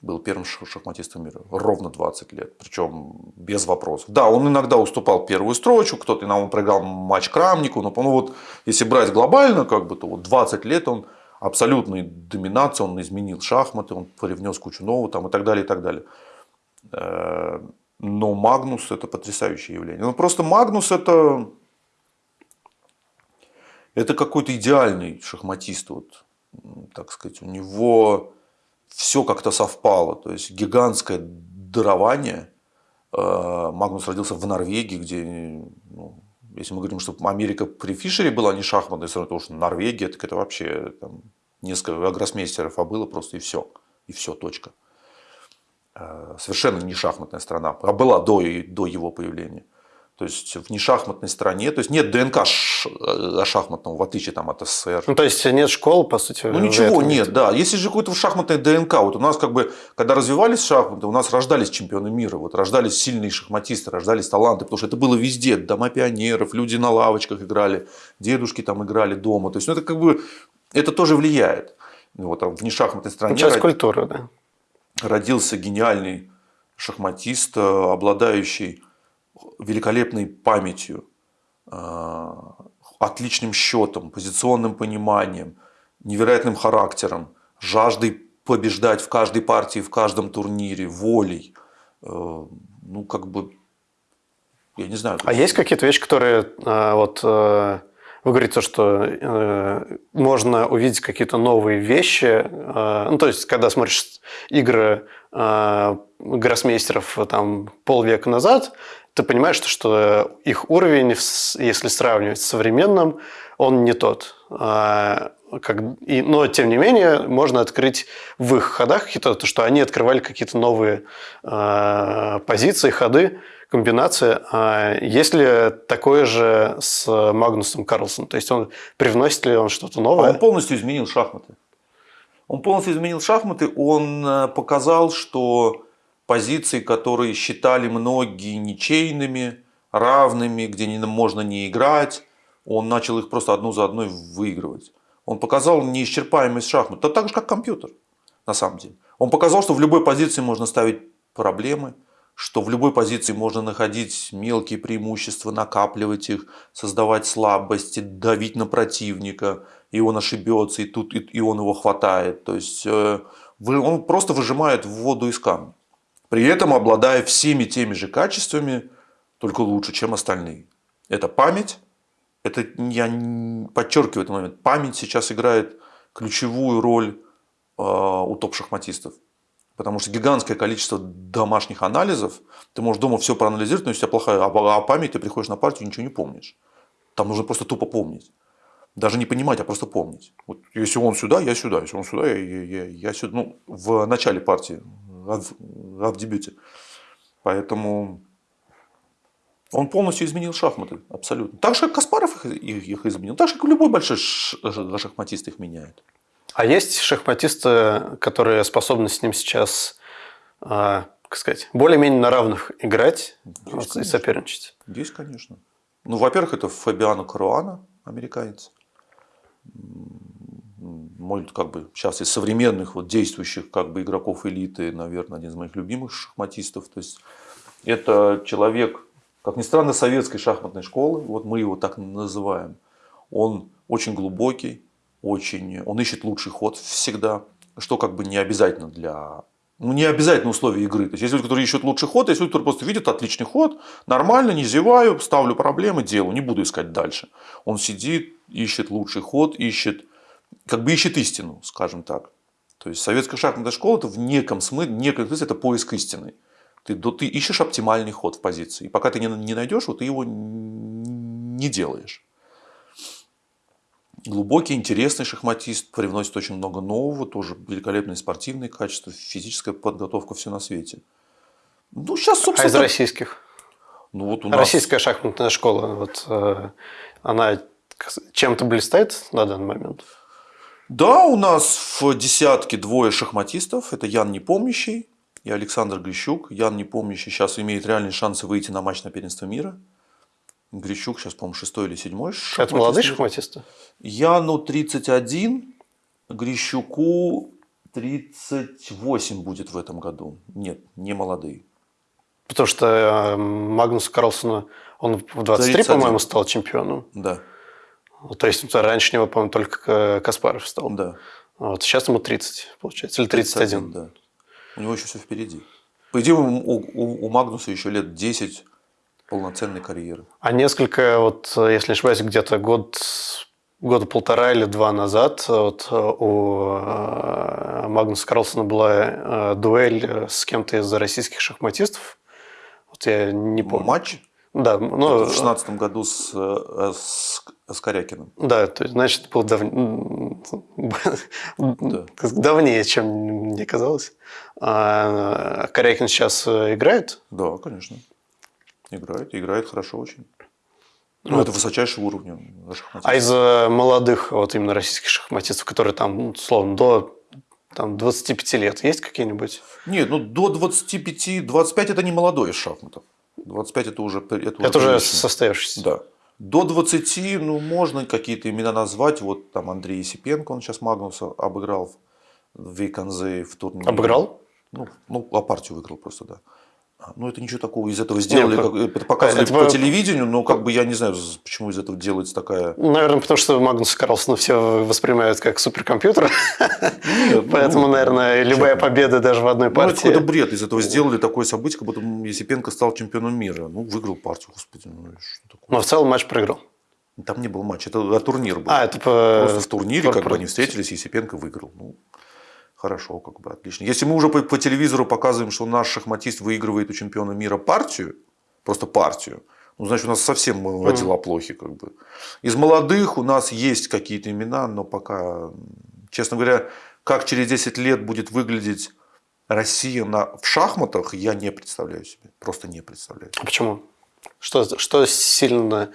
был первым шахматистом мира. Ровно 20 лет. Причем без вопросов. Да, он иногда уступал первую строчку, кто-то иногда проиграл матч Крамнику. Но ну, вот, если брать глобально, как бы, то вот 20 лет он абсолютной доминации, он изменил шахматы, он привнес кучу нового там, и так далее, и так далее. Э, но Магнус это потрясающее явление. Ну просто Магнус это, это какой-то идеальный шахматист. Вот, так сказать, у него все как-то совпало. То есть гигантское дарование. Э, Магнус родился в Норвегии, где, ну, если мы говорим, что Америка при Фишере была не шахматной страной, потому что Норвегия, так это вообще там, несколько гроссмейстеров, а было просто и все. И все, точка. Э, совершенно не шахматная страна, а была до, до его появления. То есть в нешахматной стране, то есть нет ДНК э, шахматного, в отличие там, от СССР. Ну, то есть нет школ, по сути. Ну, ничего нет, да. Если же какое-то шахматное ДНК, вот у нас как бы, когда развивались шахматы, у нас рождались чемпионы мира, вот рождались сильные шахматисты, рождались таланты, потому что это было везде, дома пионеров, люди на лавочках играли, дедушки там играли дома. То есть, ну, это как бы, это тоже влияет. Вот, там, в нешахматной стране. Часть культуры, да родился гениальный шахматист, э, обладающий великолепной памятью, э, отличным счетом, позиционным пониманием, невероятным характером, жаждой побеждать в каждой партии, в каждом турнире, волей. Э, ну, как бы, я не знаю. А есть какие-то вещи, которые вот вы говорите, что э, можно увидеть какие-то новые вещи. Э, ну, то есть, когда смотришь игры э, гроссмейстеров там, полвека назад, ты понимаешь, что, их уровень, если сравнивать с современным, он не тот. И, но, тем не менее, можно открыть в их ходах то, что они открывали какие-то новые э, позиции, ходы, комбинация. А есть ли такое же с Магнусом Карлсоном? То есть он привносит ли он что-то новое? А он полностью изменил шахматы. Он полностью изменил шахматы. Он э, показал, что позиции, которые считали многие ничейными, равными, где не, можно не играть, он начал их просто одну за одной выигрывать. Он показал неисчерпаемость шахмат. Это так же, как компьютер, на самом деле. Он показал, что в любой позиции можно ставить проблемы – что в любой позиции можно находить мелкие преимущества, накапливать их, создавать слабости, давить на противника, и он ошибется, и тут и он его хватает. То есть э, он просто выжимает воду из камня. При этом обладая всеми теми же качествами, только лучше, чем остальные. Это память, это я подчеркиваю этот момент, память сейчас играет ключевую роль э, у топ-шахматистов. Потому что гигантское количество домашних анализов, ты можешь дома все проанализировать, но если у тебя плохая а, а память, ты приходишь на партию и ничего не помнишь. Там нужно просто тупо помнить. Даже не понимать, а просто помнить. Вот если он сюда, я сюда. Если он сюда, я, я, я, я сюда. Ну, в начале партии, а в дебюте. Поэтому он полностью изменил шахматы, абсолютно. Так же, как Каспаров их, их изменил, так же, как любой большой шахматист их меняет. А есть шахматисты, которые способны с ним сейчас, э, как сказать, более-менее на равных играть есть, и соперничать? Есть, конечно. Ну, во-первых, это Фабиано Каруана, американец. Мой, как бы, сейчас из современных вот, действующих как бы, игроков элиты, наверное, один из моих любимых шахматистов. То есть, это человек, как ни странно, советской шахматной школы, вот мы его так называем. Он очень глубокий, очень, он ищет лучший ход всегда, что как бы не обязательно для ну, не обязательно условия игры. То есть, есть люди, которые ищут лучший ход, а есть люди, которые просто видят отличный ход, нормально, не зеваю, ставлю проблемы, делаю, не буду искать дальше. Он сидит, ищет лучший ход, ищет, как бы ищет истину, скажем так. То есть, советская шахматная школа, это в неком смысле, неком смысле это поиск истины. Ты, ты ищешь оптимальный ход в позиции. И пока ты не, не найдешь, вот ты его не делаешь глубокий, интересный шахматист, привносит очень много нового, тоже великолепные спортивные качества, физическая подготовка, все на свете. Ну, сейчас, собственно... А из российских? Ну, вот у нас... Российская шахматная школа, вот, э, она чем-то блистает на данный момент? Да, у нас в десятке двое шахматистов. Это Ян Непомнящий и Александр Грищук. Ян Непомнящий сейчас имеет реальные шансы выйти на матч на первенство мира. Грищук сейчас, по-моему, шестой или седьмой. Это молодые шахматисты? Яну 31, Грищуку 38 будет в этом году. Нет, не молодые. Потому что э, Магнус Карлсона, он в 23, по-моему, стал чемпионом. Да. То есть раньше него, по-моему, только Каспаров стал. Да. Вот, сейчас ему 30, получается, или 31. 31 да. У него еще все впереди. По идее, у, у, у Магнуса еще лет 10 полноценной карьеры. А несколько, вот, если не ошибаюсь, где-то год, года полтора или два назад вот, у э, Магнуса Карлсона была э, дуэль с кем-то из российских шахматистов. Вот я не помню. Матч? Да, ну, в шестнадцатом году с, э, с, с Корякиным. Да, то есть, значит, был дав... да. давнее, чем мне казалось. А Корякин сейчас играет? Да, конечно. Играет, играет хорошо очень. Ну, вот. это высочайшего уровня А из э, молодых, вот именно российских шахматистов, которые там, ну, словно, до там, 25 лет, есть какие-нибудь? Нет, ну до 25, 25 это не молодой из шахматов. 25 это уже Это, это уже, уже состоявшийся. Да. До 20, ну, можно какие-то имена назвать. Вот там Андрей Есипенко, он сейчас Магнуса обыграл в Вейконзе в турнире. Обыграл? Ну, ну, а партию выиграл просто, да. Ну, это ничего такого из этого сделали, Нет, как, это показывали это, по телевидению, но как бы я не знаю, почему из этого делается такая... Наверное, потому что Магнус Карлсон все воспринимают как суперкомпьютер, Нет, ну, поэтому, ну, наверное, любая победа даже в одной партии... Ну, это какой-то бред, из этого сделали такое событие, как будто Есипенко стал чемпионом мира. Ну, выиграл партию, господи, ну что такое? Но в целом матч проиграл. Там не был матч, это а, турнир был. А, это по... Просто в турнире, как бы они встретились, Есипенко выиграл. Ну, Хорошо, как бы отлично. Если мы уже по, по телевизору показываем, что наш шахматист выигрывает у чемпиона мира партию, просто партию, ну, значит, у нас совсем mm. дела плохи. Как бы. Из молодых у нас есть какие-то имена, но пока, честно говоря, как через 10 лет будет выглядеть Россия на, в шахматах, я не представляю себе. Просто не представляю. А почему? Что, что сильно...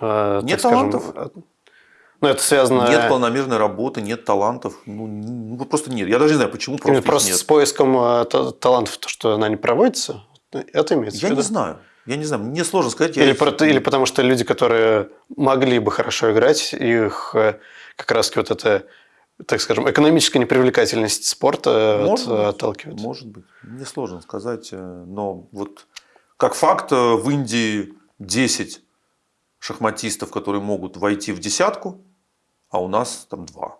Э, Нет талантов. Но это связано... Нет полномерной работы, нет талантов. Ну, ну просто нет. Я даже не знаю, почему просто Просто нет. с поиском э, талантов, то, что она не проводится, это имеется Я в виду? не знаю. Я не знаю, мне сложно сказать. Или, про, или потому что люди, которые могли бы хорошо играть, их э, как раз вот это, так скажем, экономическая непривлекательность спорта может от, быть, отталкивает. Может быть. Мне сложно сказать. Э, но вот как факт в Индии 10 шахматистов, которые могут войти в десятку, а у нас там два.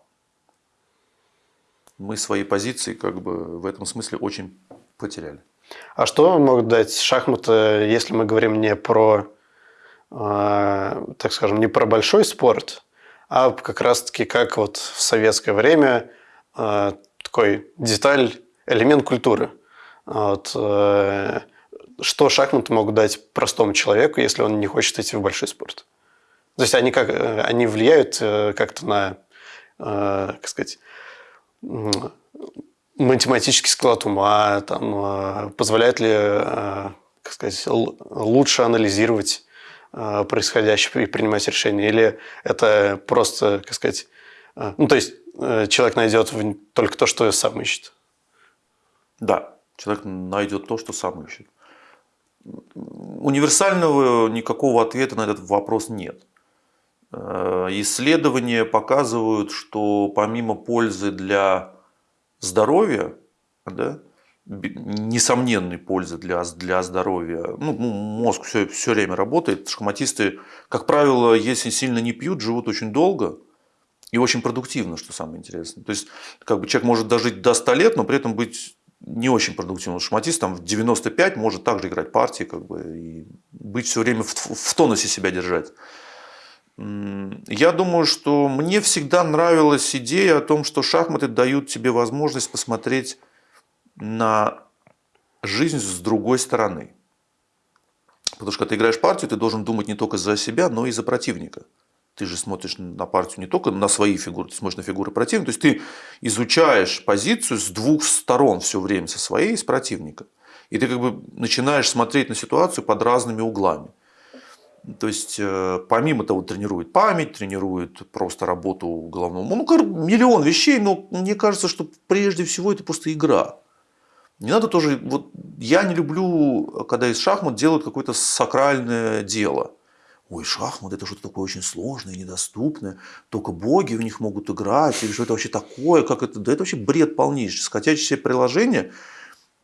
Мы свои позиции как бы в этом смысле очень потеряли. А что могут дать шахматы, если мы говорим не про, э, так скажем, не про большой спорт, а как раз-таки как вот в советское время э, такой деталь, элемент культуры. Вот, э, что шахматы могут дать простому человеку, если он не хочет идти в большой спорт? То есть они, как, они влияют как-то на, как сказать, математический склад ума, там, позволяет ли, как сказать, лучше анализировать Э, происходящее и принимать решения? Или это просто, как сказать, э, ну, то есть э, человек найдет только то, что сам ищет? Да, человек найдет то, что сам ищет. Универсального никакого ответа на этот вопрос нет. Исследования показывают, что помимо пользы для здоровья, да, несомненной пользы для, для здоровья. Ну, мозг все, все время работает. Шахматисты, как правило, если сильно не пьют, живут очень долго и очень продуктивно, что самое интересное. То есть, как бы человек может дожить до 100 лет, но при этом быть не очень продуктивным. Шахматист там в 95 может также играть партии как бы, и быть все время в, в тонусе себя держать. Я думаю, что мне всегда нравилась идея о том, что шахматы дают тебе возможность посмотреть на жизнь с другой стороны. Потому что когда ты играешь партию, ты должен думать не только за себя, но и за противника. Ты же смотришь на партию не только на свои фигуры, ты смотришь на фигуры противника. То есть ты изучаешь позицию с двух сторон все время, со своей и с противника. И ты как бы начинаешь смотреть на ситуацию под разными углами. То есть, э, помимо того, тренирует память, тренирует просто работу головного. Ну, миллион вещей, но мне кажется, что прежде всего это просто игра. Не надо тоже, вот я не люблю, когда из шахмат делают какое-то сакральное дело. Ой, шахмат это что-то такое очень сложное, недоступное, только боги в них могут играть, или что это вообще такое, как это, да это вообще бред полнейший. Скачайте себе приложение,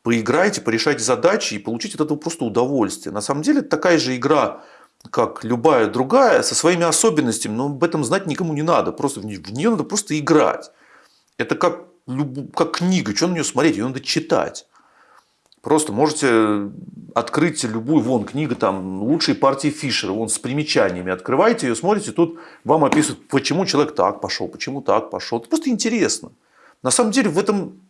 поиграйте, порешайте задачи и получите от этого просто удовольствие. На самом деле это такая же игра, как любая другая, со своими особенностями, но об этом знать никому не надо, просто в нее надо просто играть. Это как как книга, что на нее смотреть, ее надо читать. Просто можете открыть любую, вон, книга там «Лучшие партии Фишера», вон, с примечаниями. Открываете ее, смотрите, тут вам описывают, почему человек так пошел, почему так пошел. Это просто интересно. На самом деле в этом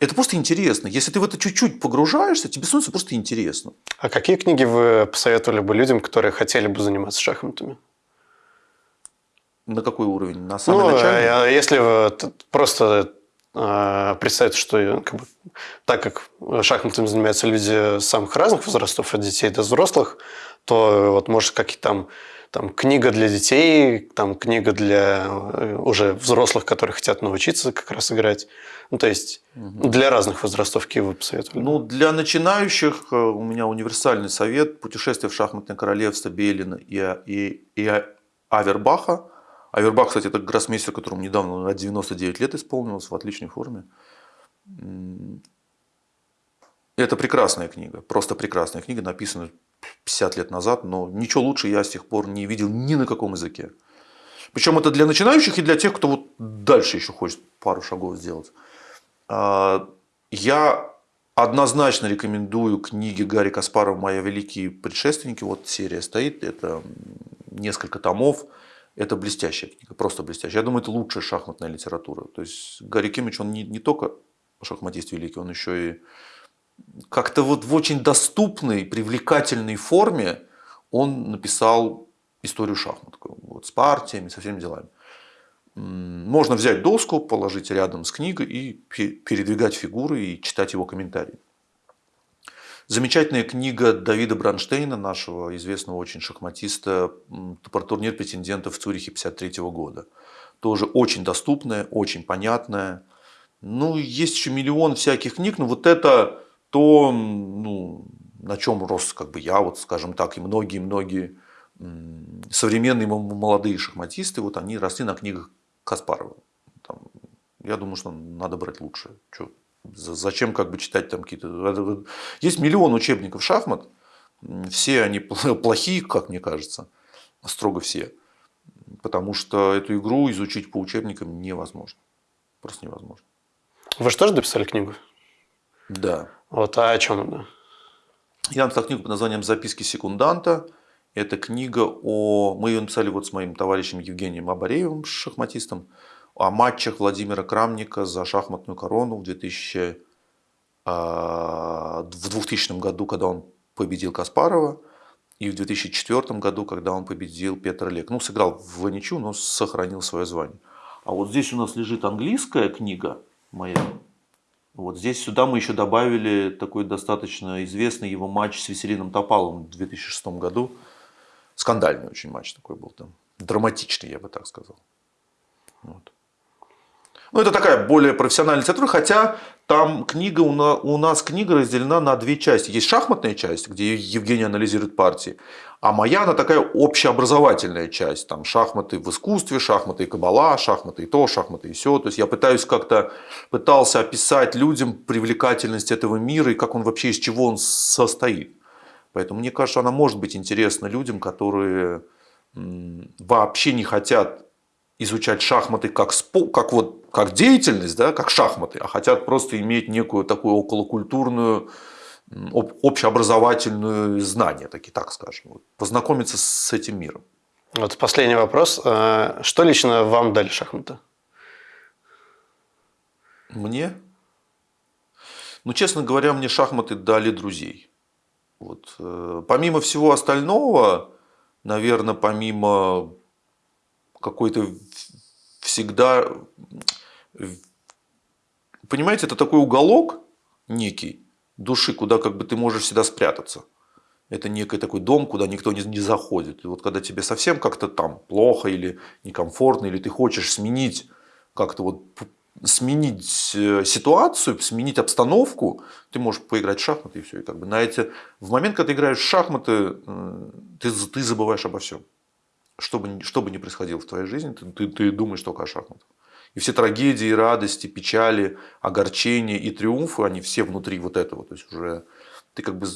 это просто интересно. Если ты в это чуть-чуть погружаешься, тебе становится просто интересно. А какие книги вы посоветовали бы людям, которые хотели бы заниматься шахматами? На какой уровень? На самый ну, начальный? А если просто э, представить, что как бы, так как шахматами занимаются люди самых разных возрастов, от детей до взрослых, то вот может какие-то там там книга для детей, там книга для э, уже взрослых, которые хотят научиться как раз играть. Ну, то есть угу. для разных возрастов какие вы посоветовали? Ну, для начинающих э, у меня универсальный совет «Путешествие в шахматное королевство» Белина и, и, и Авербаха. Авербах, кстати, это гроссмейстер, которому недавно 99 лет исполнилось, в отличной форме. Это прекрасная книга, просто прекрасная книга, написана 50 лет назад, но ничего лучше я с тех пор не видел ни на каком языке. Причем это для начинающих и для тех, кто вот дальше еще хочет пару шагов сделать. А, я однозначно рекомендую книги Гарри Каспарова «Мои великие предшественники». Вот серия стоит, это несколько томов. Это блестящая книга, просто блестящая. Я думаю, это лучшая шахматная литература. То есть Гарри Кимич, он не, не только шахматист великий, он еще и как-то вот в очень доступной, привлекательной форме он написал историю шахмат. Вот, с партиями, со всеми делами. Можно взять доску, положить рядом с книгой и передвигать фигуры и читать его комментарии. Замечательная книга Давида Бранштейна, нашего известного очень шахматиста, про турнир претендентов в Цюрихе 1953 года. Тоже очень доступная, очень понятная. Ну, есть еще миллион всяких книг, но вот это то, ну, на чем рос как бы я, вот скажем так, и многие-многие современные молодые шахматисты, вот они росли на книгах Каспарова. Там, я думаю, что надо брать лучше. Что, Зачем как бы читать там какие-то... Есть миллион учебников шахмат, все они плохие, как мне кажется, строго все. Потому что эту игру изучить по учебникам невозможно. Просто невозможно. Вы же тоже дописали книгу? Да. Вот, а о чем она? Я написал книгу под названием «Записки секунданта». Это книга о... Мы ее написали вот с моим товарищем Евгением Абареевым, шахматистом, о матчах Владимира Крамника за шахматную корону в 2000 а, в 2000 году, когда он победил Каспарова, и в 2004 году, когда он победил Петр Лек. Ну, сыграл в ничью, но сохранил свое звание. А вот здесь у нас лежит английская книга моя. Вот здесь сюда мы еще добавили такой достаточно известный его матч с Веселином Топалом в 2006 году. Скандальный очень матч такой был там. Драматичный, я бы так сказал. Вот. Ну, это такая более профессиональная литература, хотя там книга, у нас книга разделена на две части. Есть шахматная часть, где Евгений анализирует партии, а моя, она такая общеобразовательная часть. Там шахматы в искусстве, шахматы и кабала, шахматы и то, шахматы и все. То есть я пытаюсь как-то, пытался описать людям привлекательность этого мира и как он вообще, из чего он состоит. Поэтому мне кажется, она может быть интересна людям, которые вообще не хотят изучать шахматы как, спо, как, вот, как деятельность, да, как шахматы, а хотят просто иметь некую такую околокультурную, общеобразовательную знание, таки, так скажем, познакомиться с этим миром. Вот последний вопрос. А, что лично вам дали шахматы? Мне? Ну, честно говоря, мне шахматы дали друзей. Вот. Э, помимо всего остального, наверное, помимо какой-то всегда... Понимаете, это такой уголок некий души, куда как бы ты можешь всегда спрятаться. Это некий такой дом, куда никто не, не заходит. И вот когда тебе совсем как-то там плохо или некомфортно, или ты хочешь сменить как-то вот сменить э, ситуацию, сменить обстановку, ты можешь поиграть в шахматы и все. И как бы на эти... В момент, когда ты играешь в шахматы, ты, ты забываешь обо всем что бы, что бы ни происходило в твоей жизни, ты, ты, ты думаешь только о шахматах. И все трагедии, радости, печали, огорчения и триумфы, они все внутри вот этого. То есть уже ты как бы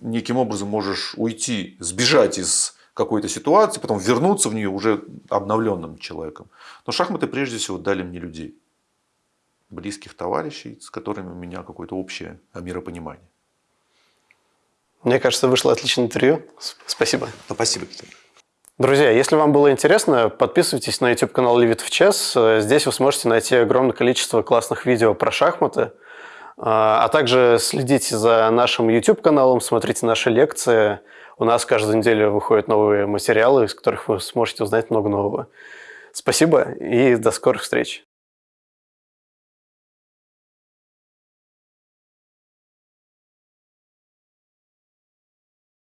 неким образом можешь уйти, сбежать из какой-то ситуации, потом вернуться в нее уже обновленным человеком. Но шахматы прежде всего дали мне людей, близких товарищей, с которыми у меня какое-то общее миропонимание. Мне кажется, вышло отличное интервью. Спасибо. Спасибо, Виктор. Друзья, если вам было интересно, подписывайтесь на YouTube-канал It в Chess. Здесь вы сможете найти огромное количество классных видео про шахматы. А также следите за нашим YouTube-каналом, смотрите наши лекции. У нас каждую неделю выходят новые материалы, из которых вы сможете узнать много нового. Спасибо и до скорых встреч.